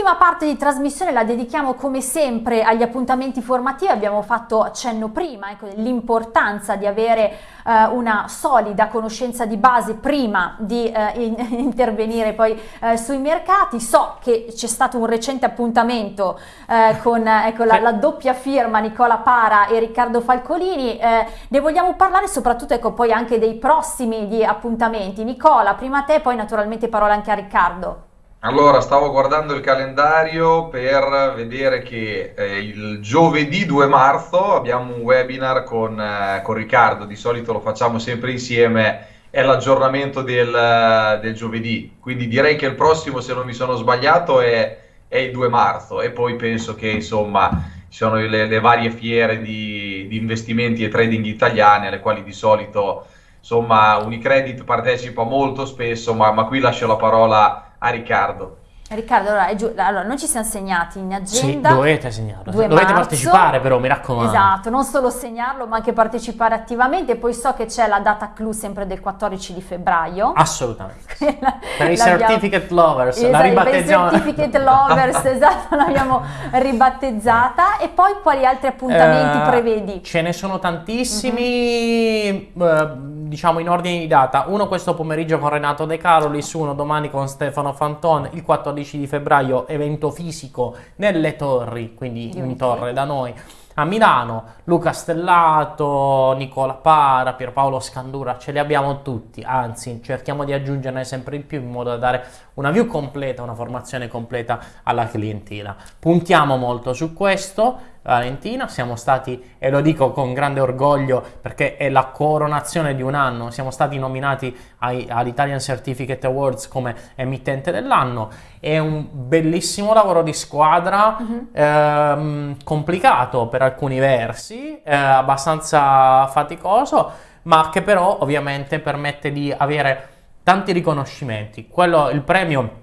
L'ultima parte di trasmissione la dedichiamo come sempre agli appuntamenti formativi, abbiamo fatto accenno prima ecco, l'importanza di avere eh, una solida conoscenza di base prima di eh, in, intervenire poi eh, sui mercati. So che c'è stato un recente appuntamento eh, con ecco, la, la, doppia firma Nicola Para e Riccardo Falcolini, eh, ne vogliamo parlare soprattutto ecco, poi anche dei prossimi appuntamenti. Nicola, prima a te, poi naturalmente parola anche a Riccardo. Allora, stavo guardando il calendario per vedere che eh, il giovedì 2 marzo abbiamo un webinar con, eh, con, Riccardo, di solito lo facciamo sempre insieme, è l'aggiornamento del, del, giovedì, quindi direi che il prossimo, se non mi sono sbagliato, è, è il 2 marzo. E poi penso che insomma ci sono le, le varie fiere di, di, investimenti e trading italiane alle quali di solito insomma Unicredit partecipa molto spesso, ma, ma qui lascio la parola a Riccardo. Riccardo, allora, giù, allora, noi ci siamo segnati in agenda. Sì, dovete segnarlo. Dovete marzo, partecipare però, mi raccomando. Esatto, non solo segnarlo ma anche partecipare attivamente. Poi so che c'è la data clou sempre del 14 di febbraio. Assolutamente. per i certificate lovers, esatto, la ribattezziamo. Per i certificate lovers, esatto, l'abbiamo ribattezzata. E poi quali altri appuntamenti uh, prevedi? Ce ne sono tantissimi. Uh-huh. Uh, diciamo in ordine di data, uno questo pomeriggio con Renato De Carolis, uno domani con Stefano Fanton, il 14 di febbraio evento fisico nelle torri, quindi in torre da noi. A Milano, Luca Stellato, Nicola Para, Pierpaolo Scandura, ce li abbiamo tutti, anzi cerchiamo di aggiungerne sempre di più in modo da dare una view completa, una formazione completa alla clientela. Puntiamo molto su questo, Valentina, siamo stati, e lo dico con grande orgoglio perché è la coronazione di un anno, siamo stati nominati ai, all'Italian Certificate Awards come emittente dell'anno, è un bellissimo lavoro di squadra, uh-huh. ehm, complicato per alcuni versi, eh, abbastanza faticoso, ma che però ovviamente permette di avere tanti riconoscimenti. Quello, il premio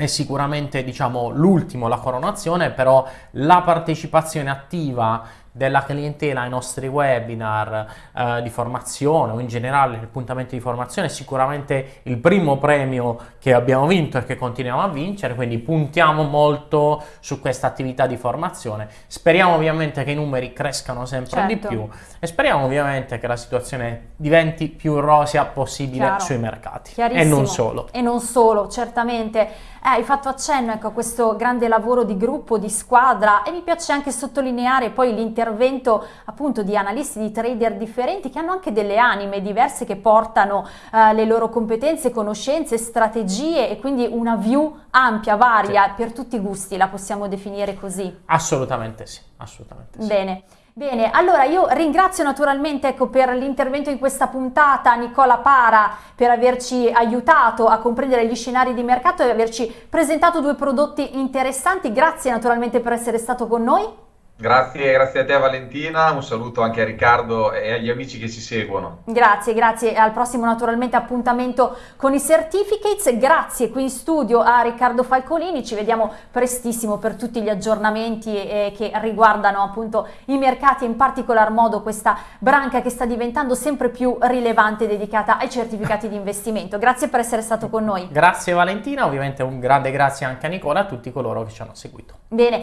è sicuramente diciamo l'ultimo, la coronazione, però la partecipazione attiva della clientela ai nostri webinar eh, di formazione o in generale appuntamenti di formazione è sicuramente il primo premio che abbiamo vinto e che continuiamo a vincere quindi puntiamo molto su questa attività di formazione. Speriamo ovviamente che i numeri crescano sempre certo. di più e speriamo ovviamente che la situazione diventi più rosea possibile Chiaro. sui mercati. E non solo. E non solo certamente. Eh, hai fatto accenno ecco, a questo grande lavoro di gruppo, di squadra e mi piace anche sottolineare poi l'intervento appunto di analisti, di trader differenti che hanno anche delle anime diverse che portano eh, le loro competenze, conoscenze, strategie e quindi una view ampia, varia, sì. per tutti i gusti, la possiamo definire così? Assolutamente sì, assolutamente sì. Bene. Bene, allora io ringrazio naturalmente ecco, per l'intervento in questa puntata Nicola Para per averci aiutato a comprendere gli scenari di mercato e averci presentato due prodotti interessanti. Grazie naturalmente per essere stato con noi. Grazie, grazie a te Valentina, un saluto anche a Riccardo e agli amici che ci seguono. Grazie, grazie, al prossimo naturalmente appuntamento con i certificates, grazie qui in studio a Riccardo Falcolini, ci vediamo prestissimo per tutti gli aggiornamenti eh, che riguardano appunto i mercati e in particolar modo questa branca che sta diventando sempre più rilevante dedicata ai certificati di investimento. Grazie per essere stato con noi. Grazie Valentina, ovviamente un grande grazie anche a Nicola e a tutti coloro che ci hanno seguito. Bene,